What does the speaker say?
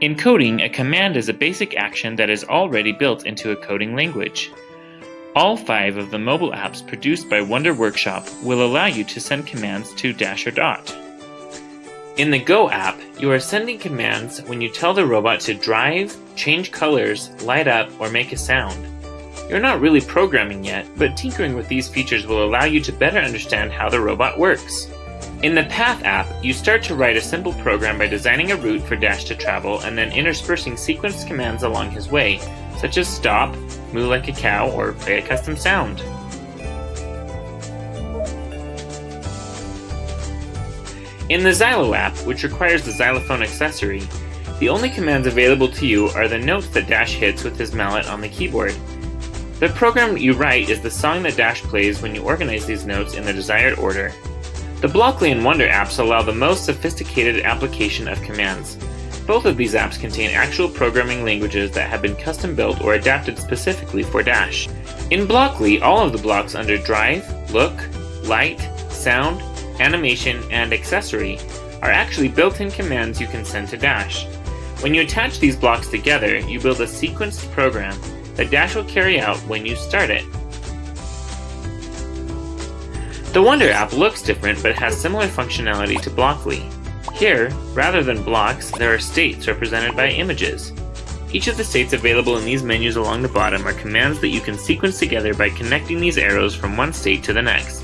In coding, a command is a basic action that is already built into a coding language. All five of the mobile apps produced by Wonder Workshop will allow you to send commands to Dash or Dot. In the Go app, you are sending commands when you tell the robot to drive, change colors, light up, or make a sound. You're not really programming yet, but tinkering with these features will allow you to better understand how the robot works. In the Path app, you start to write a simple program by designing a route for Dash to travel and then interspersing sequence commands along his way, such as stop, moo like a cow, or play a custom sound. In the Xylo app, which requires the xylophone accessory, the only commands available to you are the notes that Dash hits with his mallet on the keyboard. The program you write is the song that Dash plays when you organize these notes in the desired order. The Blockly and Wonder apps allow the most sophisticated application of commands. Both of these apps contain actual programming languages that have been custom built or adapted specifically for Dash. In Blockly, all of the blocks under Drive, Look, Light, Sound, Animation, and Accessory are actually built-in commands you can send to Dash. When you attach these blocks together, you build a sequenced program that Dash will carry out when you start it. The Wonder app looks different but has similar functionality to Blockly. Here, rather than blocks, there are states represented by images. Each of the states available in these menus along the bottom are commands that you can sequence together by connecting these arrows from one state to the next.